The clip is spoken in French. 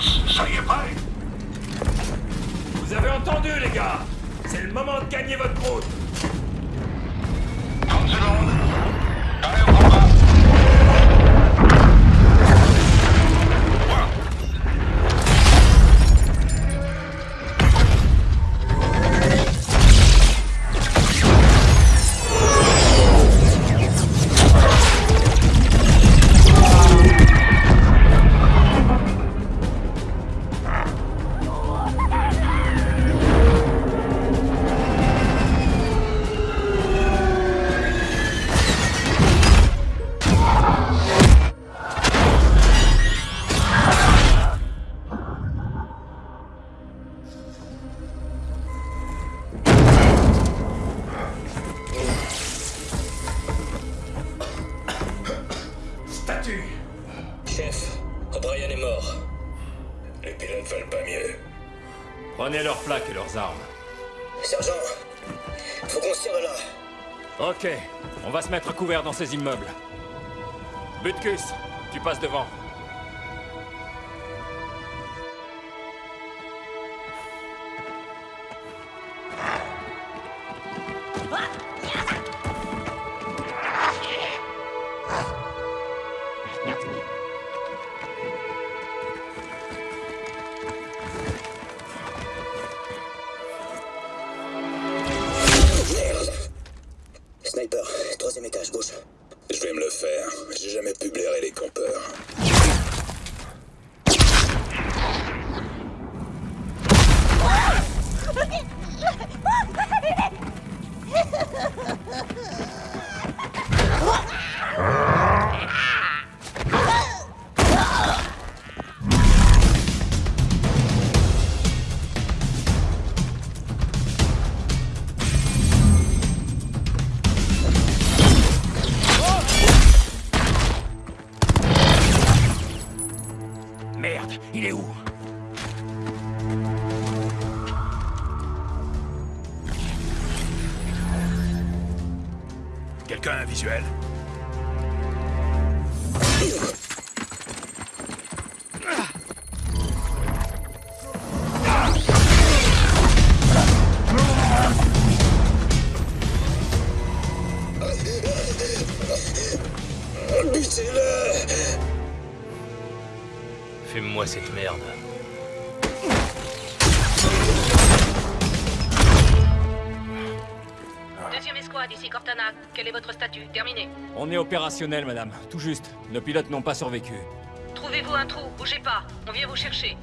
Soyez prêts Vous avez entendu, les gars. C'est le moment de gagner votre route. Chef, O'Brien est mort. Les pilotes veulent pas mieux. Prenez leurs plaques et leurs armes. Sergent, faut qu'on se tire de là. Ok, on va se mettre à couvert dans ces immeubles. Butkus, tu passes devant. Troisième étage, gauche. Je vais me le faire. J'ai jamais pu blairer les campeurs. Merde, il est où Quelqu'un a un visuel Fume-moi cette merde. Deuxième escouade, ici Cortana. Quel est votre statut? Terminé. On est opérationnel, madame. Tout juste. Nos pilotes n'ont pas survécu. Trouvez-vous un trou, bougez pas. On vient vous chercher.